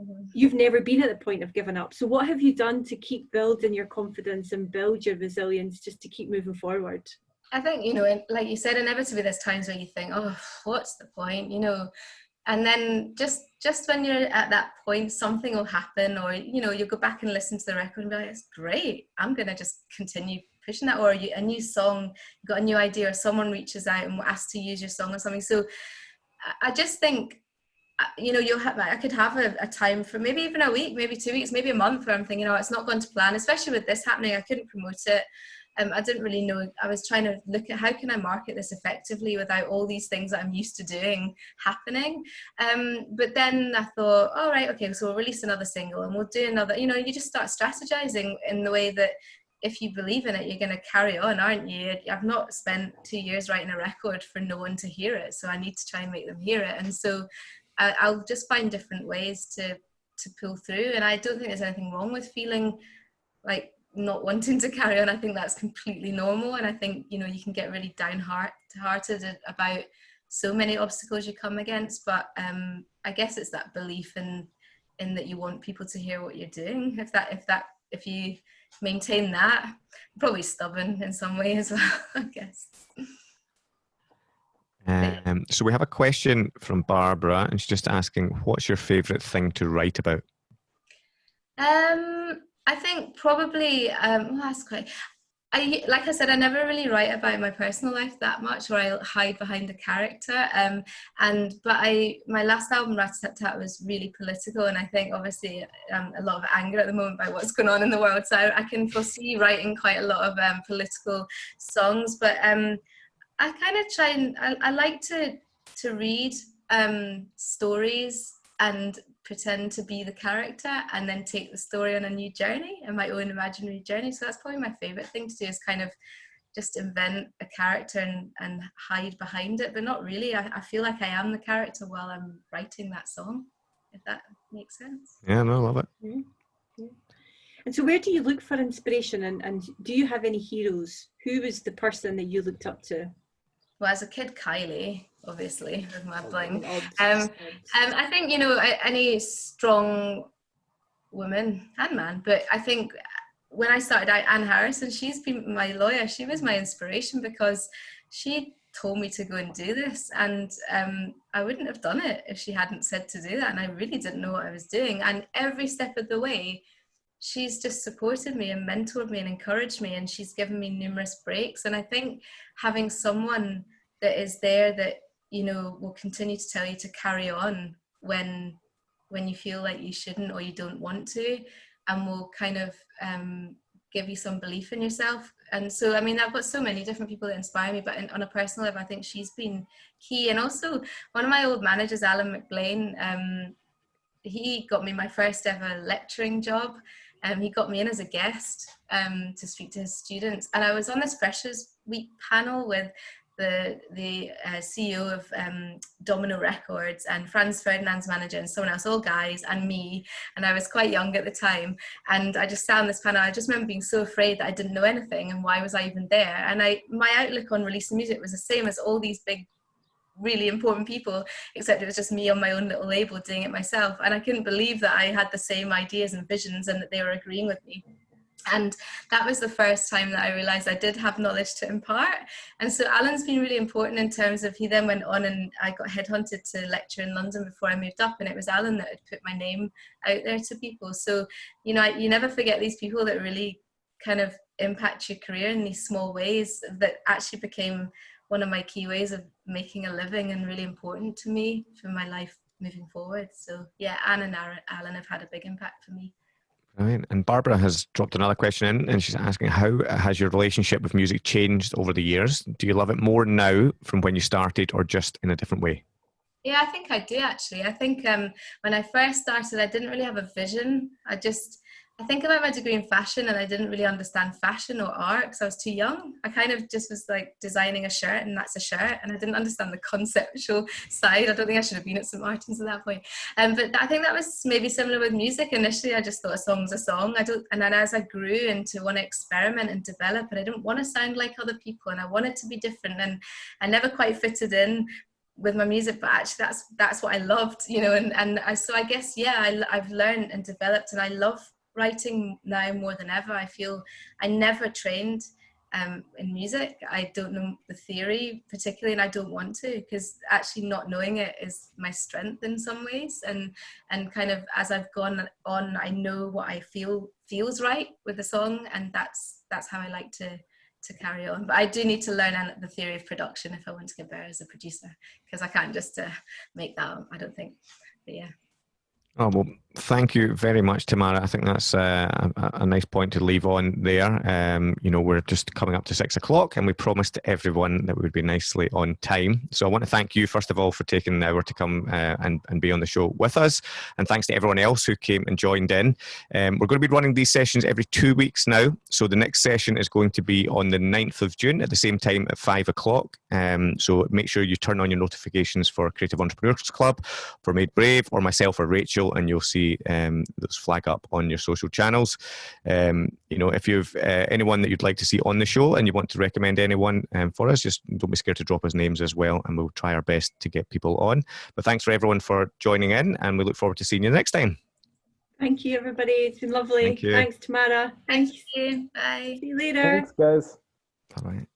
mm-hmm. you've never been at the point of giving up so what have you done to keep building your confidence and build your resilience just to keep moving forward i think you know like you said inevitably there's times where you think oh what's the point? You know? And then just just when you're at that point something will happen or you know you go back and listen to the record and be like it's great. I'm gonna just continue pushing that or you, a new song got a new idea or someone reaches out and asks to use your song or something. So i just think uh, you know you'll have i could have a, a, time for maybe even a week maybe two weeks maybe a month where i'm thinking oh it's not going to plan. Especially with this happening i couldn't promote it um, I didn't really know. I was trying to look at how can I market this effectively without all these things that I'm used to doing happening. Um, but then I thought, all right, okay, so we'll release another single and we'll do another. You know, you just start strategizing in the way that if you believe in it, you're going to carry on, aren't you? I've not spent two years writing a record for no one to hear it, so I need to try and make them hear it. And so I, I'll just find different ways to to pull through. And I don't think there's anything wrong with feeling like not wanting to carry on. I think that's completely normal, and I think you know you can get really downhearted about so many obstacles you come against. But um, I guess it's that belief in in that you want people to hear what you're doing. If that if that if you maintain that. Probably stubborn in some way as well, [LAUGHS] I guess. Um, so we have a question from Barbara, and she's just asking, "What's your favourite thing to write about?" Um, I think probably. Um, well, that's quite. I like I said, I never really write about my personal life that much, or I hide behind a character. Um, and but I, my last album, Rat Tat Tat, was really political, and I think obviously um, a lot of anger at the moment by what's going on in the world. So I can foresee writing quite a lot of um, political songs. But um, I kind of try and I, I like to to read um, stories and pretend to be the character and then take the story on a new journey and my own imaginary journey. So that's probably my favorite thing to do is kind of just invent a character and, and hide behind it, but not really. I, I feel like I am the character while I'm writing that song, if that makes sense. Yeah, no, I love it. Mm-hmm. Yeah. And so where do you look for inspiration and, and do you have any heroes? Who was the person that you looked up to? Well, as a kid, Kylie, obviously, [LAUGHS] with my bling. Um, um, I think, you know, any strong woman and man, but I think when I started out, Anne Harrison, she's been my lawyer. She was my inspiration because she told me to go and do this and um, I wouldn't have done it if she hadn't said to do that and I really didn't know what I was doing and every step of the way she's just supported me and mentored me and encouraged me and she's given me numerous breaks and I think having someone that is there that you know will continue to tell you to carry on when when you feel like you shouldn't or you don't want to and will kind of um, give you some belief in yourself. And so i mean i've got so many different people that inspire me but in, on a personal level i think she's been key. And also one of my old managers alan mcblain um, he got me my first ever lecturing job. Um, he got me in as a guest um, to speak to his students. And i was on this freshers week panel with the the uh, CEO of um, Domino Records and Franz Ferdinand's manager and someone else, all guys, and me. And I was quite young at the time. And I just sat on this panel. I just remember being so afraid that I didn't know anything and why was I even there? And I my outlook on releasing music was the same as all these big really important people except it was just me on my own little label doing it myself and i couldn't believe that i had the same ideas and visions and that they were agreeing with me and that was the first time that I realized I did have knowledge to impart. And so Alan's been really important in terms of he then went on and I got headhunted to lecture in London before I moved up, and it was Alan that had put my name out there to people. So, you know, you never forget these people that really kind of impact your career in these small ways that actually became one of my key ways of making a living and really important to me for my life moving forward. So, yeah, Anne and Alan have had a big impact for me. Brilliant. And Barbara has dropped another question in, and she's asking, "How has your relationship with music changed over the years? Do you love it more now from when you started, or just in a different way?" Yeah, I think I do actually. I think um, when I first started, I didn't really have a vision. I just, I think about my degree in fashion and I didn't really understand fashion or art because I was too young. I kind of just was like designing a shirt and that's a shirt and I didn't understand the conceptual [LAUGHS] side. I don't think I should have been at St. Martin's at that point. Um, but I think that was maybe similar with music. Initially, I just thought a song's a song. I don't, and then as I grew into want to experiment and develop and I didn't want to sound like other people and I wanted to be different and I never quite fitted in with my music but actually that's that's what I loved you know and and I, so I guess yeah I, I've learned and developed and I love writing now more than ever. I feel I never trained um, in music. I don't know the theory particularly, and I don't want to because actually not knowing it is my strength in some ways. And and kind of as I've gone on, I know what I feel feels right with the song, and that's that's how I like to to carry on. But I do need to learn the theory of production if I want to get better as a producer because I can't just uh, make that. I don't think. But yeah. Oh, well, thank you very much, Tamara. I think that's uh, a, a, nice point to leave on there. Um, you know, we're just coming up to six o'clock and we promised everyone that we would be nicely on time. So I want to thank you, first of all, for taking the hour to come uh, and, and be on the show with us. And thanks to everyone else who came and joined in. Um, we're going to be running these sessions every two weeks now. So the next session is going to be on the 9th of June at the same time at five o'clock. Um, so make sure you turn on your notifications for Creative Entrepreneurs Club, for Made Brave, or myself or Rachel and you'll see um, those flag up on your social channels. Um, you know, if you've uh, anyone that you'd like to see on the show and you want to recommend anyone um, for us, just don't be scared to drop us names as well, and we'll try our best to get people on. But thanks for everyone for joining in, and we look forward to seeing you next time. Thank you, everybody. It's been lovely. Thank Thanks, Tamara. Thank you. Bye. See you later. Thanks, guys. Bye bye.